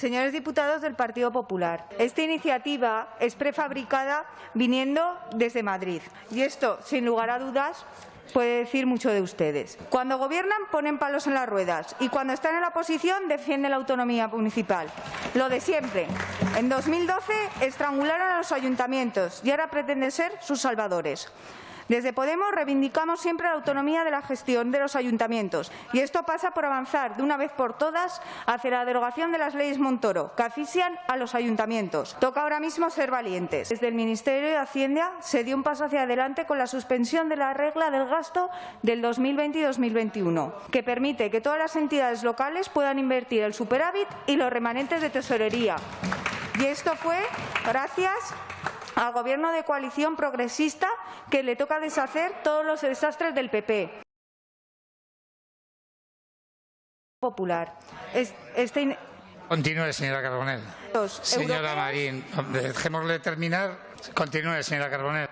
Señores diputados del Partido Popular, esta iniciativa es prefabricada viniendo desde Madrid y esto, sin lugar a dudas, puede decir mucho de ustedes. Cuando gobiernan ponen palos en las ruedas y cuando están en la oposición defienden la autonomía municipal. Lo de siempre. En 2012 estrangularon a los ayuntamientos y ahora pretenden ser sus salvadores. Desde Podemos reivindicamos siempre la autonomía de la gestión de los ayuntamientos y esto pasa por avanzar de una vez por todas hacia la derogación de las leyes Montoro, que asfixian a los ayuntamientos. Toca ahora mismo ser valientes. Desde el Ministerio de Hacienda se dio un paso hacia adelante con la suspensión de la regla del gasto del 2020 y 2021, que permite que todas las entidades locales puedan invertir el superávit y los remanentes de tesorería. Y esto fue gracias al Gobierno de coalición progresista que le toca deshacer todos los desastres del PP. Popular. Este... Continúe, señora Carbonell. Señora Marín, dejémosle terminar. Continúe, señora Carbonell.